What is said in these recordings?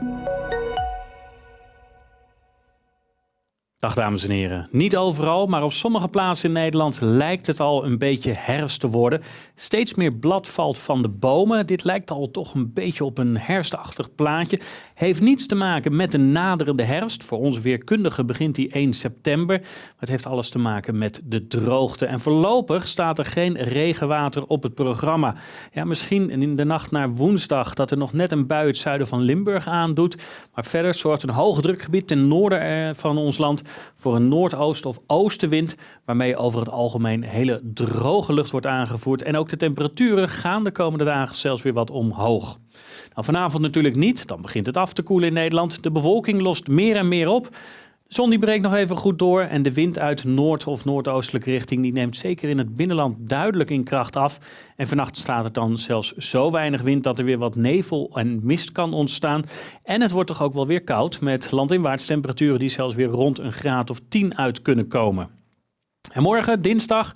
Thank you. Dag dames en heren. Niet overal, maar op sommige plaatsen in Nederland lijkt het al een beetje herfst te worden. Steeds meer blad valt van de bomen. Dit lijkt al toch een beetje op een herfstachtig plaatje. Heeft niets te maken met de naderende herfst. Voor onze weerkundigen begint die 1 september. Maar het heeft alles te maken met de droogte. En voorlopig staat er geen regenwater op het programma. Ja, misschien in de nacht naar woensdag dat er nog net een bui het zuiden van Limburg aandoet. Maar verder zorgt een hoogdrukgebied ten noorden eh, van ons land voor een noordoost- of oostenwind, waarmee over het algemeen hele droge lucht wordt aangevoerd. En ook de temperaturen gaan de komende dagen zelfs weer wat omhoog. Nou, vanavond natuurlijk niet, dan begint het af te koelen in Nederland. De bewolking lost meer en meer op. Zon die breekt nog even goed door en de wind uit noord- of noordoostelijke richting die neemt zeker in het binnenland duidelijk in kracht af. En vannacht staat er dan zelfs zo weinig wind dat er weer wat nevel en mist kan ontstaan. En het wordt toch ook wel weer koud met landinwaarts temperaturen die zelfs weer rond een graad of 10 uit kunnen komen. En morgen, dinsdag,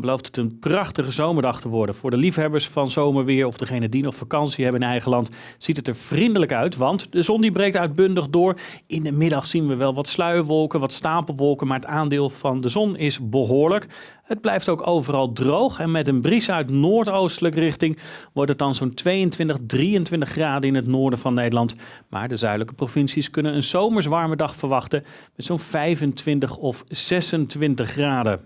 belooft het een prachtige zomerdag te worden. Voor de liefhebbers van zomerweer of degene die nog vakantie hebben in eigen land, ziet het er vriendelijk uit. Want de zon die breekt uitbundig door. In de middag zien we wel wat sluierwolken, wat stapelwolken, maar het aandeel van de zon is behoorlijk. Het blijft ook overal droog en met een bries uit noordoostelijke richting wordt het dan zo'n 22, 23 graden in het noorden van Nederland. Maar de zuidelijke provincies kunnen een zomers warme dag verwachten met zo'n 25 of 26 graden.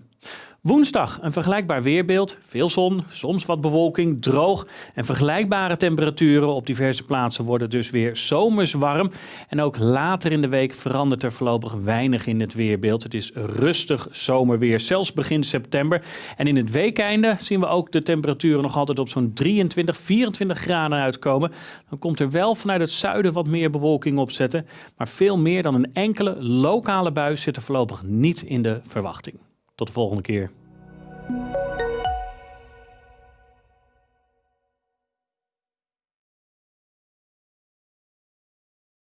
Woensdag een vergelijkbaar weerbeeld. Veel zon, soms wat bewolking, droog en vergelijkbare temperaturen op diverse plaatsen worden dus weer zomers warm. En ook later in de week verandert er voorlopig weinig in het weerbeeld. Het is rustig zomerweer, zelfs begin september. En in het weekeinde zien we ook de temperaturen nog altijd op zo'n 23, 24 graden uitkomen. Dan komt er wel vanuit het zuiden wat meer bewolking opzetten. Maar veel meer dan een enkele lokale bui zit er voorlopig niet in de verwachting. Tot de volgende keer.